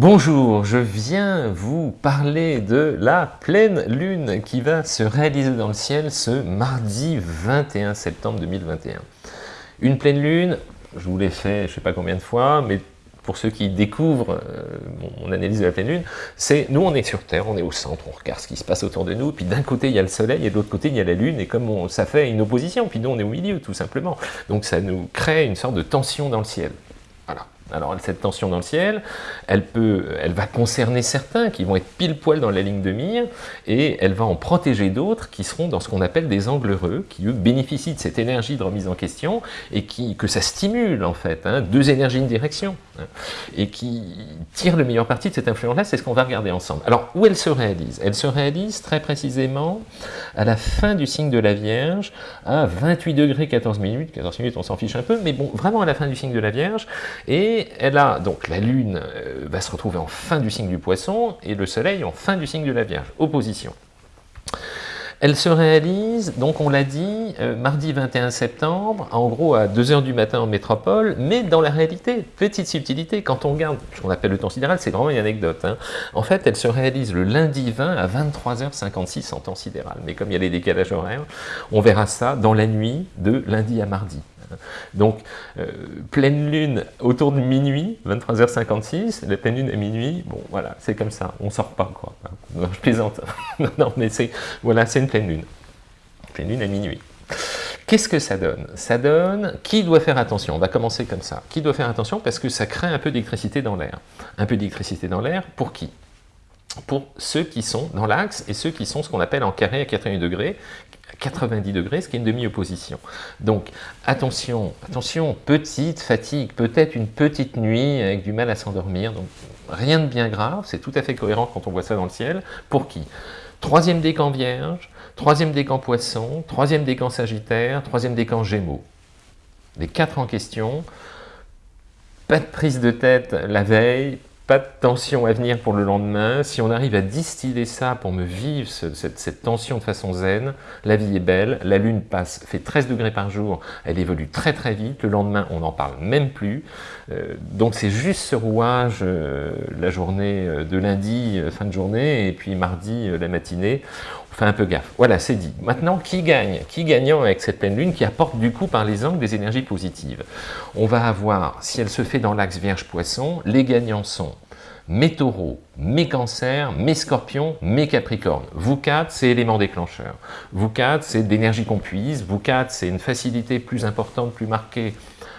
Bonjour, je viens vous parler de la pleine lune qui va se réaliser dans le ciel ce mardi 21 septembre 2021. Une pleine lune, je vous l'ai fait je ne sais pas combien de fois, mais pour ceux qui découvrent euh, mon analyse de la pleine lune, c'est nous on est sur Terre, on est au centre, on regarde ce qui se passe autour de nous, puis d'un côté il y a le soleil et de l'autre côté il y a la lune, et comme ça fait une opposition, puis nous on est au milieu tout simplement. Donc ça nous crée une sorte de tension dans le ciel. Alors cette tension dans le ciel, elle, peut, elle va concerner certains qui vont être pile poil dans la ligne de mire, et elle va en protéger d'autres qui seront dans ce qu'on appelle des angles heureux, qui eux bénéficient de cette énergie de remise en question, et qui, que ça stimule en fait, hein, deux énergies de direction, hein, et qui tirent le meilleur parti de cette influence-là, c'est ce qu'on va regarder ensemble. Alors où elle se réalise? Elle se réalise très précisément à la fin du signe de la Vierge, à 28 degrés 14 minutes, 14 minutes on s'en fiche un peu, mais bon, vraiment à la fin du signe de la Vierge, et elle a, donc la Lune euh, va se retrouver en fin du signe du Poisson, et le Soleil en fin du signe de la Vierge, opposition. Elle se réalise, donc on l'a dit, euh, mardi 21 septembre, en gros à 2h du matin en métropole, mais dans la réalité, petite subtilité, quand on regarde ce qu'on appelle le temps sidéral, c'est vraiment une anecdote. Hein. En fait, elle se réalise le lundi 20 à 23h56 en temps sidéral. Mais comme il y a les décalages horaires, on verra ça dans la nuit de lundi à mardi. Donc, euh, pleine lune autour de minuit, 23h56, la pleine lune à minuit, bon voilà, c'est comme ça, on sort pas quoi. Non, je plaisante. non, mais c'est, voilà, c'est une pleine lune. Pleine lune à minuit. Qu'est-ce que ça donne? Ça donne, qui doit faire attention On va commencer comme ça. Qui doit faire attention Parce que ça crée un peu d'électricité dans l'air. Un peu d'électricité dans l'air, pour qui? Pour ceux qui sont dans l'axe et ceux qui sont ce qu'on appelle en carré à 80 degrés, 90 degrés, ce qui est une demi-opposition. Donc attention, attention, petite fatigue, peut-être une petite nuit avec du mal à s'endormir, donc rien de bien grave, c'est tout à fait cohérent quand on voit ça dans le ciel. Pour qui? Troisième décan vierge, troisième décan poisson, troisième décan sagittaire, troisième décan gémeaux. Les quatre en question, pas de prise de tête la veille, pas de tension à venir pour le lendemain. Si on arrive à distiller ça pour me vivre cette, tension de façon zen, la vie est belle, la lune passe, fait 13 degrés par jour, elle évolue très très vite, le lendemain on n'en parle même plus. Euh, donc c'est juste ce rouage, euh, la journée euh, de lundi, fin de journée, et puis mardi, la matinée, on fait un peu gaffe. Voilà, c'est dit. Maintenant, qui gagne? Qui gagnant avec cette pleine lune qui apporte du coup par les angles des énergies positives? On va avoir, si elle se fait dans l'axe Vierge-Poisson, les gagnants sont mes taureaux, mes cancers, mes scorpions, mes capricornes. Vous quatre, c'est élément déclencheur. Vous quatre, c'est d'énergie qu'on puise. Vous quatre, c'est une facilité plus importante, plus marquée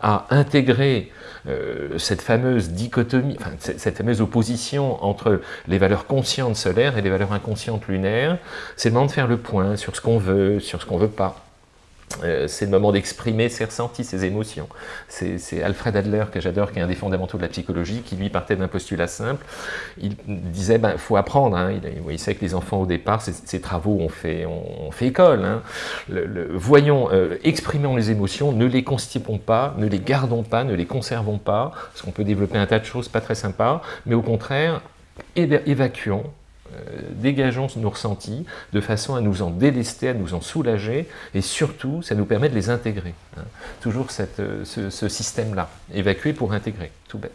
à intégrer euh, cette fameuse dichotomie, enfin, cette fameuse opposition entre les valeurs conscientes solaires et les valeurs inconscientes lunaires. C'est le moment de faire le point sur ce qu'on veut, sur ce qu'on veut pas. Euh, c'est le moment d'exprimer ses ressentis, ses émotions. C'est Alfred Adler, que j'adore, qui est un des fondamentaux de la psychologie, qui lui partait d'un postulat simple. Il disait, ben, faut apprendre. Hein. Il, sait que les enfants, au départ, ces, travaux, on fait, on, fait école. Hein. Voyons, euh, exprimons les émotions, ne les constipons pas, ne les gardons pas, ne les conservons pas, parce qu'on peut développer un tas de choses pas très sympas, mais au contraire, évacuons, dégageons nos ressentis de façon à nous en délester, à nous en soulager, et surtout, ça nous permet de les intégrer. Hein. Toujours euh, ce, système-là, évacuer pour intégrer, tout bête.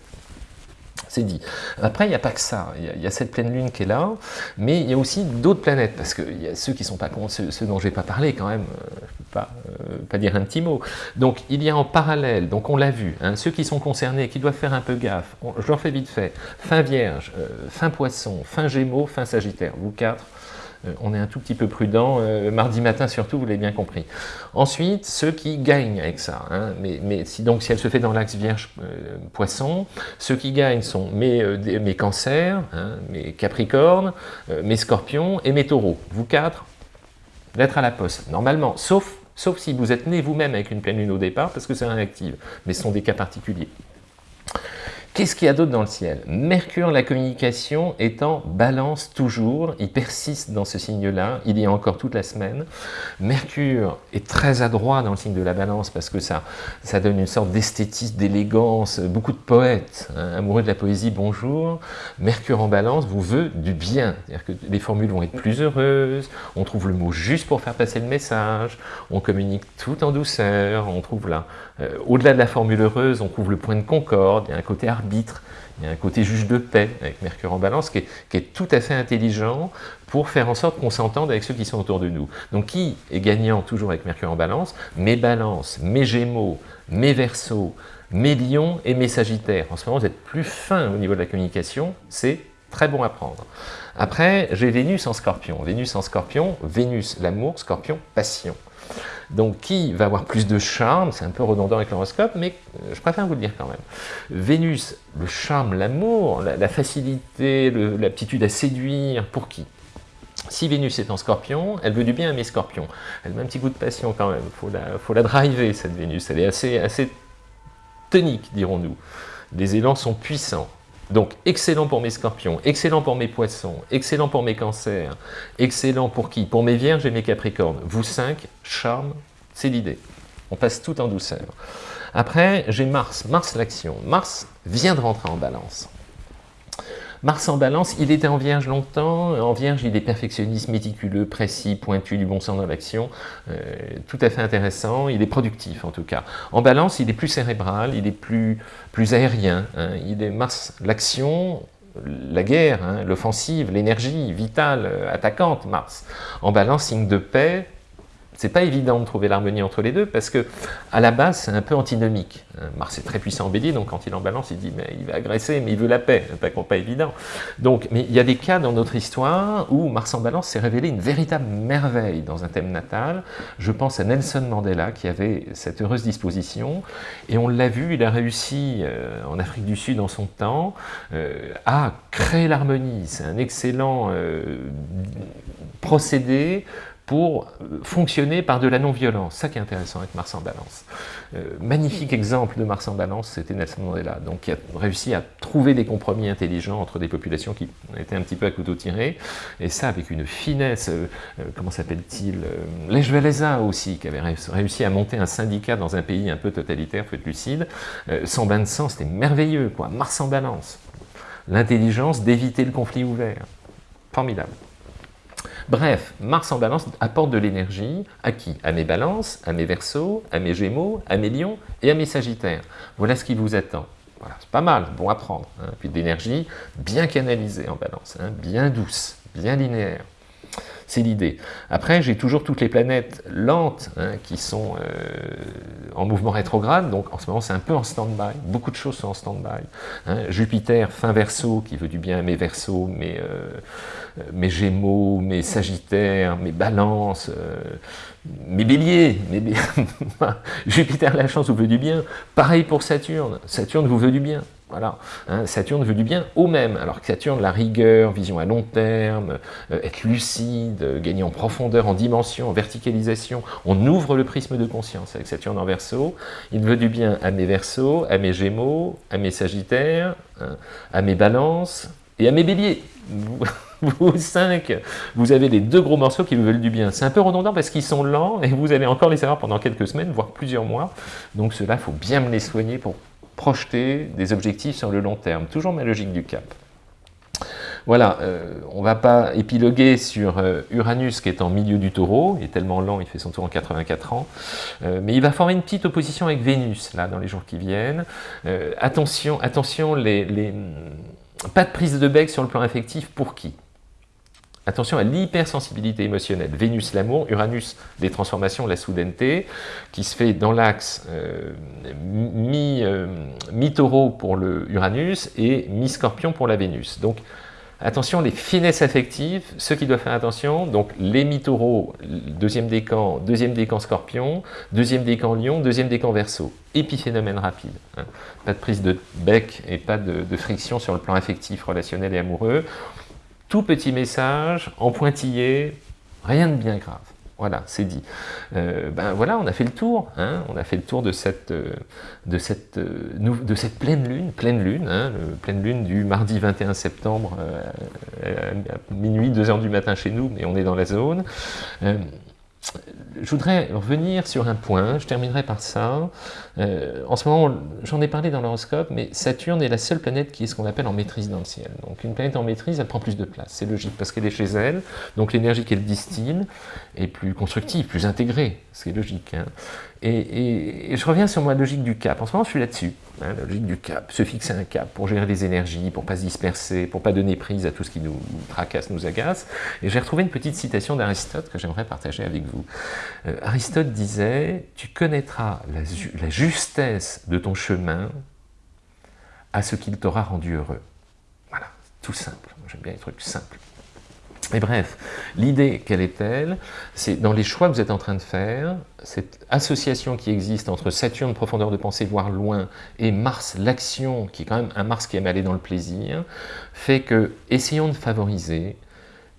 C'est dit. Après, il n'y a pas que ça. Il y, a cette pleine lune qui est là, mais il y a aussi d'autres planètes, parce qu'il y a ceux qui sont pas ceux, dont je n'ai pas parlé quand même, euh, pas, euh, pas, dire un petit mot. Donc, il y a en parallèle, donc on l'a vu, hein, ceux qui sont concernés, qui doivent faire un peu gaffe, je leur fais vite fait, fin Vierge, euh, fin Poisson, fin Gémeaux, fin Sagittaire, vous quatre, euh, on est un tout petit peu prudent, mardi matin surtout, vous l'avez bien compris. Ensuite, ceux qui gagnent avec ça, hein, mais, si, donc si elle se fait dans l'axe Vierge-Poisson, ceux qui gagnent sont mes, cancers, hein, mes capricornes, mes scorpions et mes taureaux. Vous quatre, d'être à la poste, normalement, sauf, sauf si vous êtes né vous-même avec une pleine lune au départ, parce que c'est réactive, mais ce sont des cas particuliers. Qu'est-ce qu'il y a d'autre dans le ciel? Mercure, la communication, est en balance toujours, il persiste dans ce signe-là, il y a encore toute la semaine. Mercure est très adroit dans le signe de la balance parce que ça, ça donne une sorte d'esthétisme, d'élégance, beaucoup de poètes, hein, amoureux de la poésie, bonjour. Mercure en balance vous veut du bien, c'est-à-dire que les formules vont être plus heureuses, on trouve le mot juste pour faire passer le message, on communique tout en douceur, on trouve là, euh, au-delà de la formule heureuse, on trouve le point de concorde, il y a un côté il y a un côté juge de paix avec Mercure en balance qui est, tout à fait intelligent pour faire en sorte qu'on s'entende avec ceux qui sont autour de nous. Donc qui est gagnant toujours avec Mercure en balance? Mes balances, mes gémeaux, mes versos, mes lions et mes sagittaires. En ce moment, vous êtes plus fin au niveau de la communication, c'est très bon à prendre. Après, j'ai Vénus en scorpion. Vénus en scorpion, Vénus, l'amour, scorpion, passion. Donc, qui va avoir plus de charme C'est un peu redondant avec l'horoscope, mais euh, je préfère vous le dire quand même. Vénus, le charme, l'amour, la, facilité, l'aptitude à séduire, pour qui? Si Vénus est en scorpion, elle veut du bien à mes scorpions. Elle met un petit coup de passion quand même, il faut la, faut la driver cette Vénus, elle est assez, assez tonique dirons-nous. Les élans sont puissants. Donc, excellent pour mes scorpions, excellent pour mes poissons, excellent pour mes cancers, excellent pour qui? Pour mes vierges et mes capricornes. Vous cinq, charme, c'est l'idée. On passe tout en douceur. Après, j'ai Mars, Mars l'action. Mars vient de rentrer en balance. Mars en balance, il était en vierge longtemps, en vierge il est perfectionniste, méticuleux, précis, pointu, du bon sens dans l'action, euh, tout à fait intéressant, il est productif en tout cas. En balance, il est plus cérébral, il est plus, plus aérien, hein. il est Mars, l'action, la guerre, hein, l'offensive, l'énergie vitale, euh, attaquante, Mars. En balance, signe de paix, c'est pas évident de trouver l'harmonie entre les deux parce que à la base c'est un peu antinomique. Hein, Mars est très puissant en bélier, donc quand il en balance, il dit mais il va agresser, mais il veut la paix, pas, pas évident. Donc, mais il y a des cas dans notre histoire où Mars en balance s'est révélé une véritable merveille dans un thème natal. Je pense à Nelson Mandela qui avait cette heureuse disposition, et on l'a vu, il a réussi euh, en Afrique du Sud en son temps euh, à créer l'harmonie. C'est un excellent euh, procédé pour euh, fonctionner par de la non-violence. Ça qui est intéressant avec Mars en balance. Euh, magnifique exemple de Mars en balance, c'était Nelson Mandela, donc qui a réussi à trouver des compromis intelligents entre des populations qui étaient un petit peu à couteau tiré, et ça avec une finesse, euh, comment s'appelle-t-il Lech Walesa aussi, qui avait réussi à monter un syndicat dans un pays un peu totalitaire, faut être lucide, sans bain de sang, c'était merveilleux, quoi. Mars en balance. L'intelligence d'éviter le conflit ouvert. Formidable. Bref, Mars en balance apporte de l'énergie à qui? À mes balances, à mes versos, à mes gémeaux, à mes lions et à mes sagittaires. Voilà ce qui vous attend. C'est pas mal, bon à prendre. Hein. Puis d'énergie bien canalisée en balance, hein, bien douce, bien linéaire. C'est l'idée. Après, j'ai toujours toutes les planètes lentes hein, qui sont euh, en mouvement rétrograde, donc en ce moment c'est un peu en stand-by, beaucoup de choses sont en stand-by. Jupiter, fin verso, qui veut du bien à mes versos, mes, euh, mes gémeaux, mes sagittaires, mes balances, euh, mes béliers, mes Jupiter la chance vous veut du bien, pareil pour Saturne, Saturne vous veut du bien, voilà, hein, Saturne veut du bien au même, alors que Saturne, la rigueur, vision à long terme, euh, être lucide, gagner en profondeur, en dimension, en verticalisation, on ouvre le prisme de conscience avec Saturne en verso, il veut du bien à mes versos, à mes gémeaux, à mes sagittaires, hein, à mes balances et à mes béliers. vous cinq, vous avez les deux gros morceaux qui vous veulent du bien. C'est un peu redondant parce qu'ils sont lents et vous allez encore les avoir pendant quelques semaines, voire plusieurs mois. Donc cela, faut bien me les soigner pour projeter des objectifs sur le long terme. Toujours ma logique du cap. Voilà, euh, on ne va pas épiloguer sur euh, Uranus qui est en milieu du taureau, il est tellement lent, il fait son tour en 84 ans, euh, mais il va former une petite opposition avec Vénus, là, dans les jours qui viennent. attention, attention, les, pas de prise de bec sur le plan affectif, pour qui? Attention à l'hypersensibilité émotionnelle. Vénus, l'amour, Uranus, les transformations, la soudaineté, qui se fait dans l'axe euh, euh, mi-taureau pour le Uranus et mi-scorpion pour la Vénus. Donc, attention, les finesses affectives, ceux qui doivent faire attention, donc les mi-taureaux, deuxième décan, deuxième décan scorpion, deuxième décan lion, deuxième décan verso. Épiphénomène rapide. Hein. Pas de prise de bec et pas de, de friction sur le plan affectif, relationnel et amoureux tout petit message, en pointillé, rien de bien grave. Voilà, c'est dit. Euh, ben voilà, on a fait le tour. Hein, on a fait le tour de cette, euh, de cette, euh, de cette pleine lune, pleine lune, hein, pleine lune du mardi 21 septembre à minuit, 2 heures du matin chez nous, mais on est dans la zone je voudrais revenir sur un point, je terminerai par ça. Euh, en ce moment, j'en ai parlé dans l'horoscope, mais Saturne est la seule planète qui est ce qu'on appelle en maîtrise dans le ciel. Donc une planète en maîtrise, elle prend plus de place, c'est logique, parce qu'elle est chez elle, donc l'énergie qu'elle distille est plus constructive, plus intégrée, c'est logique. Hein. Et, je reviens sur ma logique du cap. En ce moment, je suis là-dessus. Hein, la logique du cap, se fixer un cap pour gérer les énergies, pour ne pas se disperser, pour ne pas donner prise à tout ce qui nous tracasse, nous agace. Et j'ai retrouvé une petite citation d'Aristote que j'aimerais partager avec vous. Euh, Aristote disait « Tu connaîtras la, la justesse de ton chemin à ce qu'il t'aura rendu heureux. » Voilà, tout simple. J'aime bien les trucs simples. Et bref, l'idée, quelle est-elle C'est dans les choix que vous êtes en train de faire, cette association qui existe entre Saturne, profondeur de pensée, voire loin, et Mars, l'action, qui est quand même un Mars qui aime aller dans le plaisir, fait que, essayons de favoriser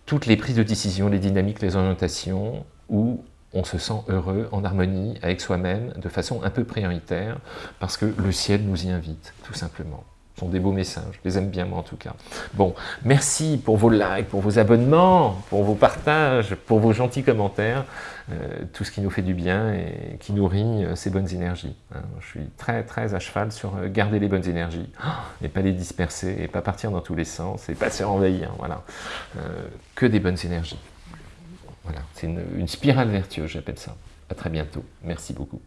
toutes les prises de décision, les dynamiques, les orientations, où on se sent heureux, en harmonie avec soi-même, de façon un peu prioritaire, parce que le ciel nous y invite, tout simplement sont des beaux messages, je les aime bien moi en tout cas. Bon, merci pour vos likes, pour vos abonnements, pour vos partages, pour vos gentils commentaires, euh, tout ce qui nous fait du bien et qui nourrit euh, ces bonnes énergies. Hein. Je suis très très à cheval sur euh, garder les bonnes énergies, et pas les disperser, et pas partir dans tous les sens, et pas se renvahir, voilà. que des bonnes énergies. Voilà, c'est une, spirale vertueuse, j'appelle ça. À très bientôt. Merci beaucoup.